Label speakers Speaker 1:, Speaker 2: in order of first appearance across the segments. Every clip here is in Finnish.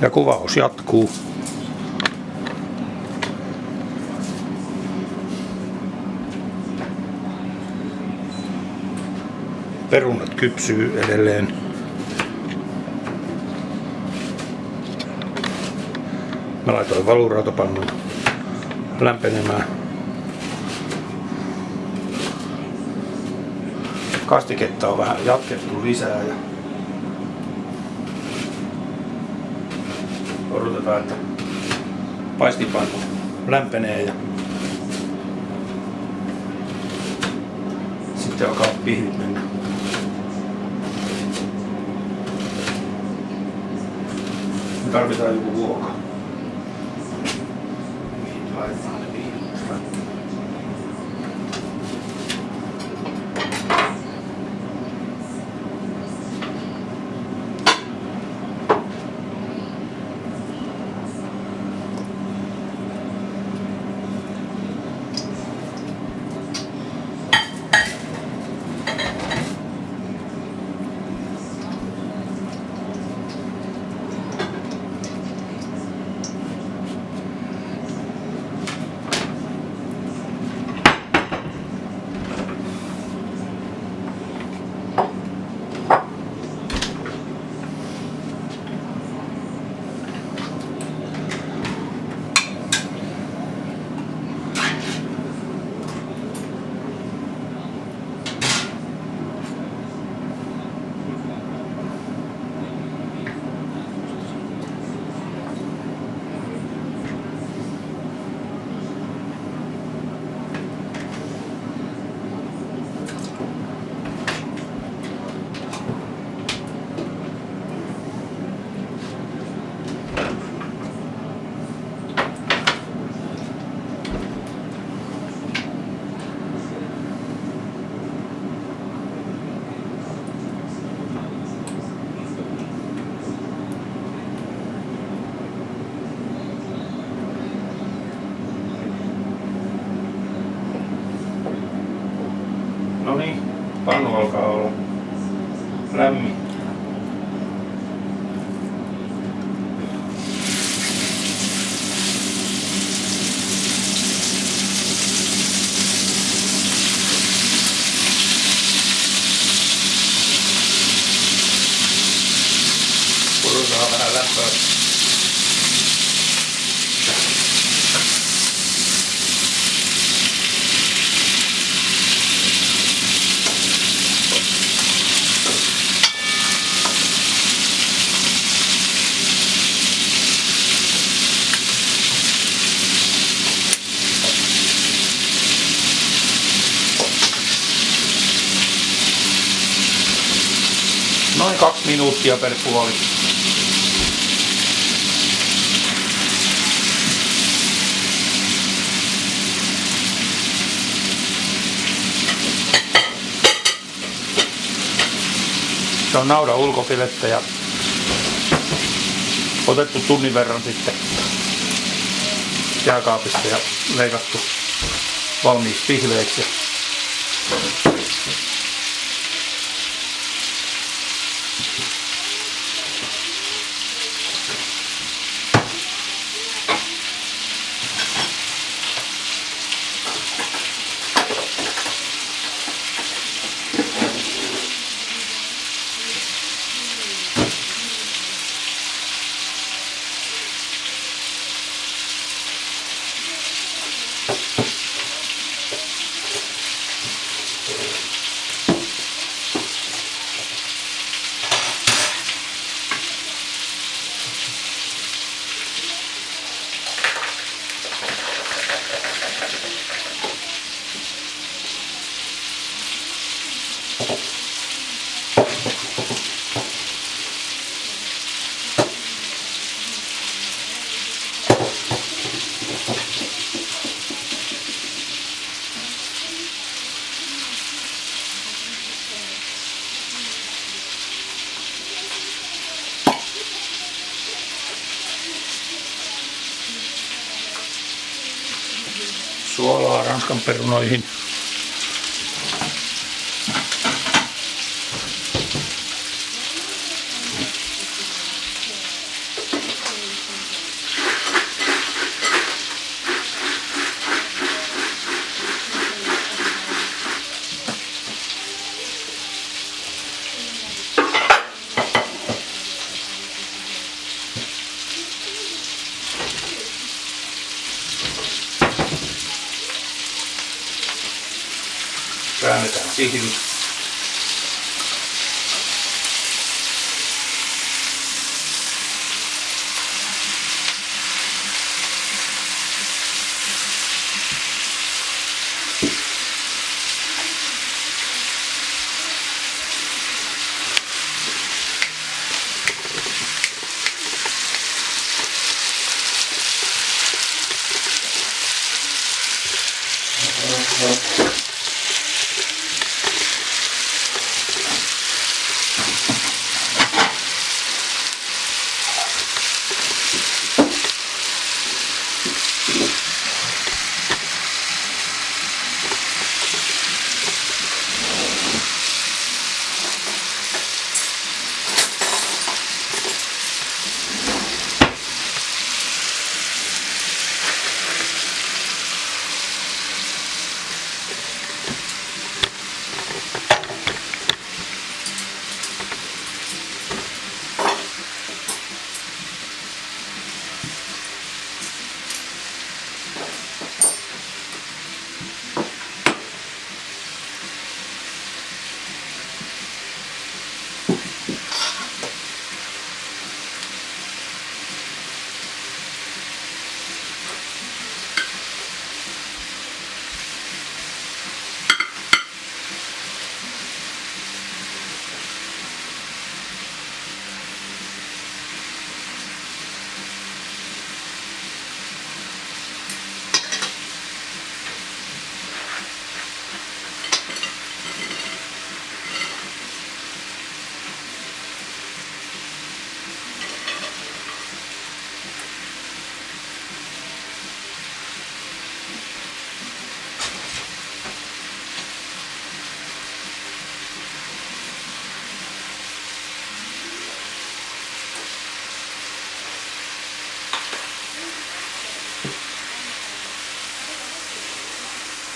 Speaker 1: Ja kuvaus jatkuu. Perunat kypsyy edelleen. Mä laitoin valurautapannun lämpenemään. Kastiketta on vähän jatkettu lisää ja odotetaan, että paistipannu lämpenee ja sitten alkaa pihvit mennä. Me tarvitaan joku vuoka. Mihin laitetaan kaksi minuuttia per puoli. Se on naudan ulkofilettä ja otettu tunnin verran sitten jääkaapista ja leikattu valmiiksi pihveiksi. Suolaa ranskan perunoihin. And I'm.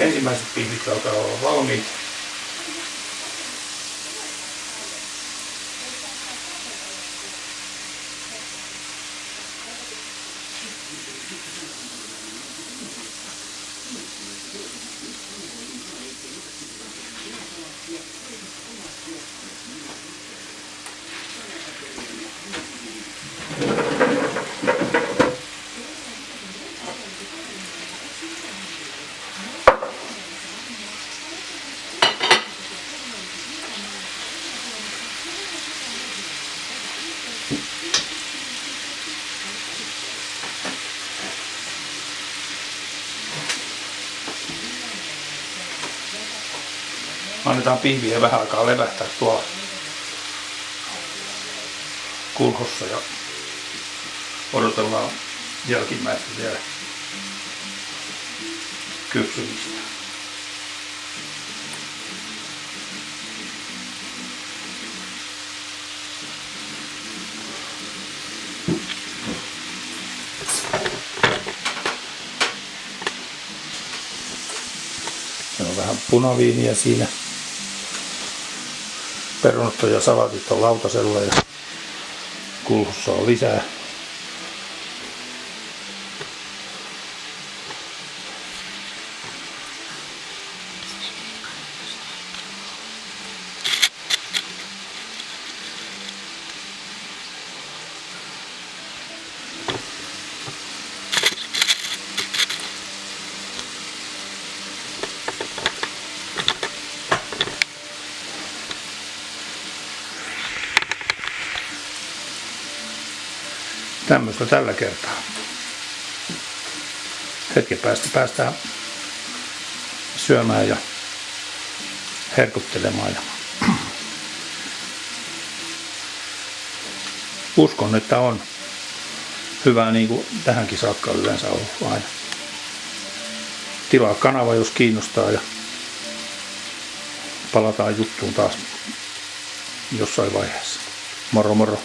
Speaker 1: Ensimmäiset pihvit alkaa olla valmiit. Annetaan pihviä vähän aikaa levähtää tuolla kulhossa ja odotellaan jälkimmäistä vielä kypsymistä. Vähän punaviiniä siinä. Perunat ja salatit on lautasella ja kulhussa on lisää. Tämmöistä tällä kertaa. Hetken päästä päästään syömään ja herkuttelemaan. Ja uskon, että on hyvä niin kuin tähänkin saakka yleensä ollut aina. Tilaa kanava, jos kiinnostaa ja palataan juttuun taas jossain vaiheessa. Moro moro!